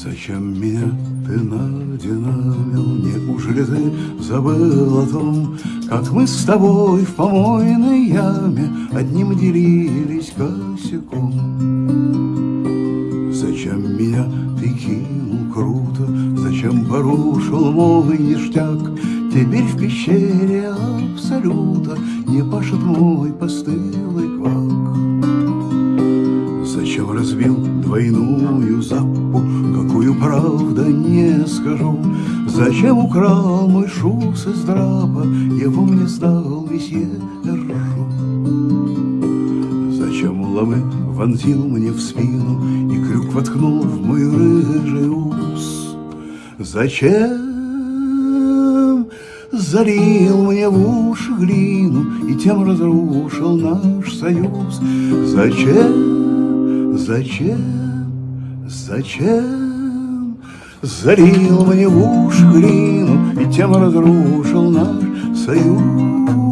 Зачем меня ты надинамил? Неужели ты забыл о том, Как мы с тобой в помойной яме Одним делились косяком? Зачем меня ты кинул круто? Зачем порушил мой ништяк? Теперь в пещере абсолюта Не пашет мой постылый Разбил двойную запу, Какую правда не скажу? Зачем украл мой шус из драпа, Его мне сдал месье Эржу? Зачем лавы вонзил мне в спину И крюк воткнул в мой рыжий ус? Зачем залил мне в уши глину И тем разрушил наш союз? Зачем, зачем, зачем залил мне в уши глину И тем разрушил наш союз?